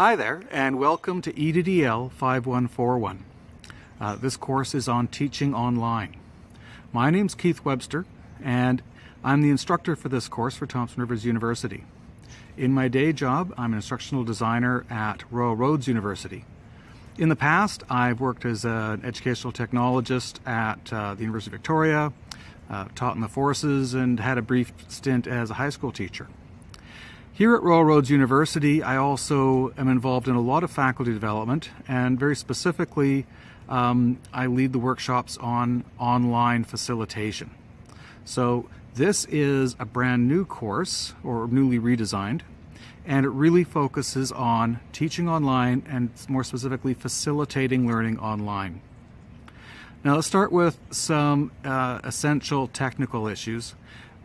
Hi there and welcome to EDDL 5141. Uh, this course is on teaching online. My name's Keith Webster and I'm the instructor for this course for Thompson Rivers University. In my day job, I'm an instructional designer at Royal Roads University. In the past, I've worked as an educational technologist at uh, the University of Victoria, uh, taught in the forces, and had a brief stint as a high school teacher. Here at Royal Roads University, I also am involved in a lot of faculty development, and very specifically, um, I lead the workshops on online facilitation. So this is a brand new course, or newly redesigned, and it really focuses on teaching online and more specifically facilitating learning online. Now let's start with some uh, essential technical issues.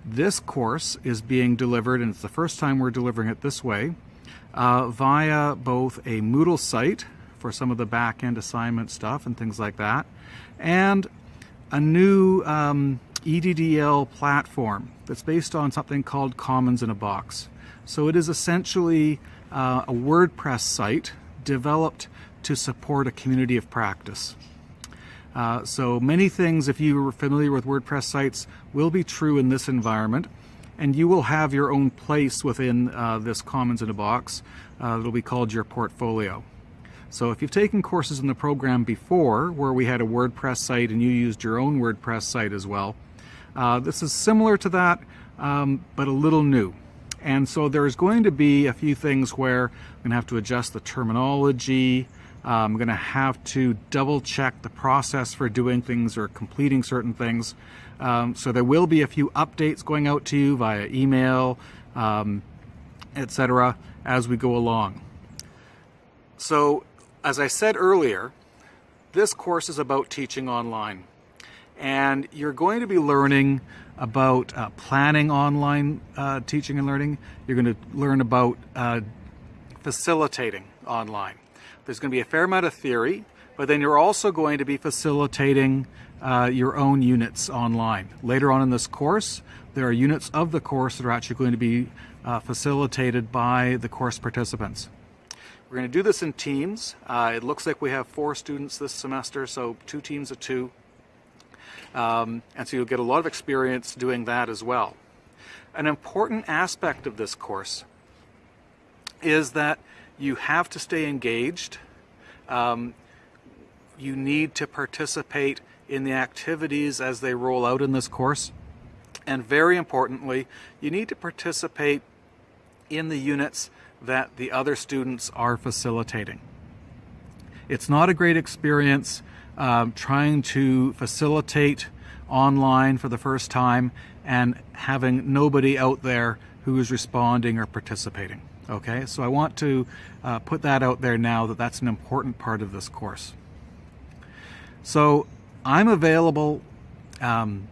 This course is being delivered, and it's the first time we're delivering it this way, uh, via both a Moodle site for some of the back-end assignment stuff and things like that, and a new um, EDDL platform that's based on something called Commons in a Box. So it is essentially uh, a WordPress site developed to support a community of practice. Uh, so many things, if you are familiar with WordPress sites, will be true in this environment. And you will have your own place within uh, this Commons in a Box. Uh, it'll be called your portfolio. So if you've taken courses in the program before where we had a WordPress site and you used your own WordPress site as well, uh, this is similar to that, um, but a little new. And so there's going to be a few things where I'm going to have to adjust the terminology, I'm going to have to double check the process for doing things or completing certain things. Um, so there will be a few updates going out to you via email, um, etc. as we go along. So as I said earlier, this course is about teaching online. And you're going to be learning about uh, planning online uh, teaching and learning. You're going to learn about uh, facilitating online. There's going to be a fair amount of theory, but then you're also going to be facilitating uh, your own units online. Later on in this course, there are units of the course that are actually going to be uh, facilitated by the course participants. We're going to do this in teams. Uh, it looks like we have four students this semester, so two teams of two. Um, and so you'll get a lot of experience doing that as well. An important aspect of this course is that you have to stay engaged. Um, you need to participate in the activities as they roll out in this course. And very importantly, you need to participate in the units that the other students are facilitating. It's not a great experience um, trying to facilitate online for the first time and having nobody out there who is responding or participating. Okay, so I want to uh, put that out there now that that's an important part of this course. So I'm available um,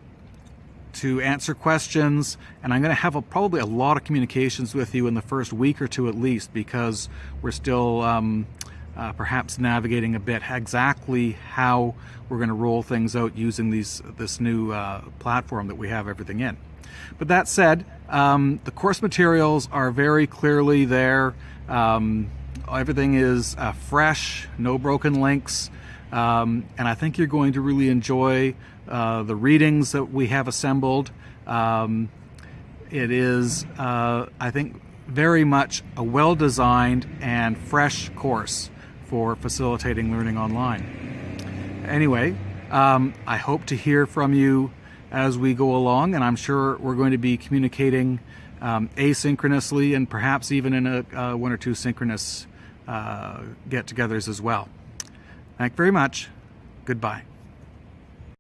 to answer questions and I'm going to have a, probably a lot of communications with you in the first week or two at least because we're still um, uh, perhaps navigating a bit exactly how we're going to roll things out using these this new uh, platform that we have everything in. But that said, um, the course materials are very clearly there. Um, everything is uh, fresh, no broken links. Um, and I think you're going to really enjoy uh, the readings that we have assembled. Um, it is, uh, I think, very much a well-designed and fresh course for facilitating learning online. Anyway, um, I hope to hear from you as we go along, and I'm sure we're going to be communicating um, asynchronously and perhaps even in a uh, one or two synchronous uh, get-togethers as well. Thank you very much. Goodbye.